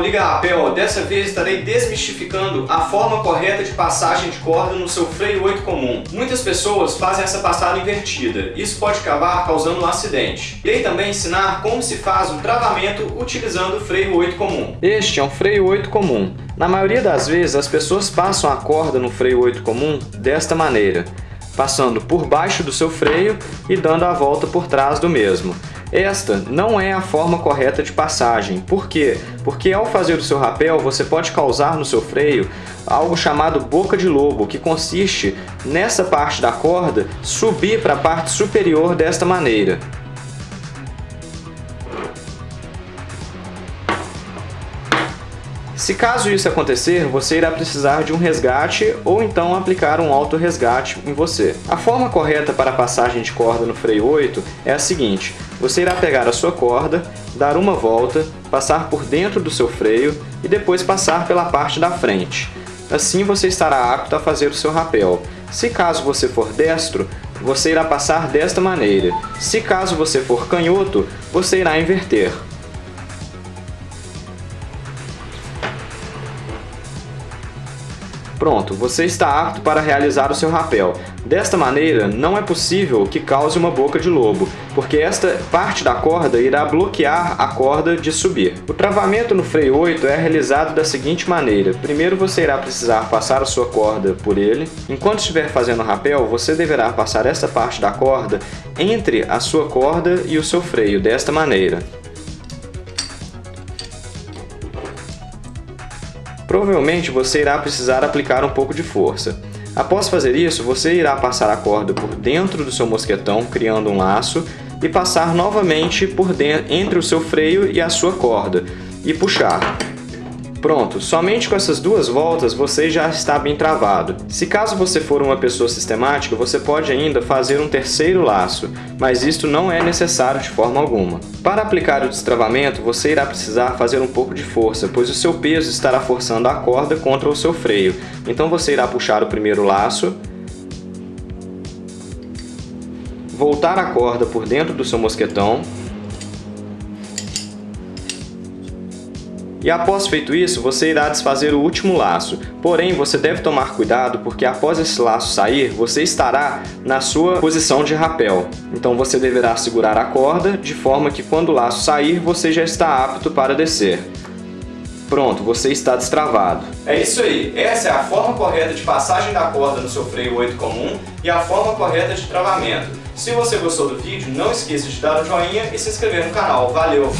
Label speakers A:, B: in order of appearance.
A: Liga Rapel, dessa vez estarei desmistificando a forma correta de passagem de corda no seu freio 8 comum. Muitas pessoas fazem essa passada invertida, isso pode acabar causando um acidente. Irei também ensinar como se faz o travamento utilizando o freio 8 comum. Este é um freio 8 comum. Na maioria das vezes as pessoas passam a corda no freio 8 comum desta maneira, passando por baixo do seu freio e dando a volta por trás do mesmo. Esta não é a forma correta de passagem. Por quê? Porque ao fazer o seu rapel, você pode causar no seu freio algo chamado boca de lobo, que consiste nessa parte da corda subir para a parte superior desta maneira. Se caso isso acontecer, você irá precisar de um resgate ou então aplicar um auto-resgate em você. A forma correta para a passagem de corda no freio 8 é a seguinte, você irá pegar a sua corda, dar uma volta, passar por dentro do seu freio e depois passar pela parte da frente. Assim você estará apto a fazer o seu rapel. Se caso você for destro, você irá passar desta maneira. Se caso você for canhoto, você irá inverter. Pronto, você está apto para realizar o seu rapel. Desta maneira, não é possível que cause uma boca de lobo, porque esta parte da corda irá bloquear a corda de subir. O travamento no freio 8 é realizado da seguinte maneira. Primeiro você irá precisar passar a sua corda por ele. Enquanto estiver fazendo o rapel, você deverá passar esta parte da corda entre a sua corda e o seu freio, desta maneira. Provavelmente você irá precisar aplicar um pouco de força. Após fazer isso, você irá passar a corda por dentro do seu mosquetão, criando um laço, e passar novamente por dentro, entre o seu freio e a sua corda, e puxar. Pronto, somente com essas duas voltas você já está bem travado. Se caso você for uma pessoa sistemática, você pode ainda fazer um terceiro laço, mas isto não é necessário de forma alguma. Para aplicar o destravamento, você irá precisar fazer um pouco de força, pois o seu peso estará forçando a corda contra o seu freio. Então você irá puxar o primeiro laço, voltar a corda por dentro do seu mosquetão, E após feito isso, você irá desfazer o último laço. Porém, você deve tomar cuidado porque após esse laço sair, você estará na sua posição de rapel. Então você deverá segurar a corda de forma que quando o laço sair, você já está apto para descer. Pronto, você está destravado. É isso aí, essa é a forma correta de passagem da corda no seu freio 8 comum e a forma correta de travamento. Se você gostou do vídeo, não esqueça de dar o um joinha e se inscrever no canal. Valeu!